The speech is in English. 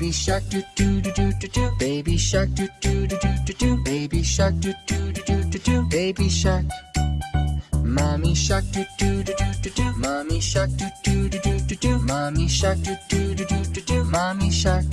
Baby shark do do do do do do. Baby shark do do do do do do. Baby shark do do do do do do. Baby shark. Mommy shark do do do do do do. Mommy shark do do do do do do. Mommy shark do do do do do do. Mommy shark.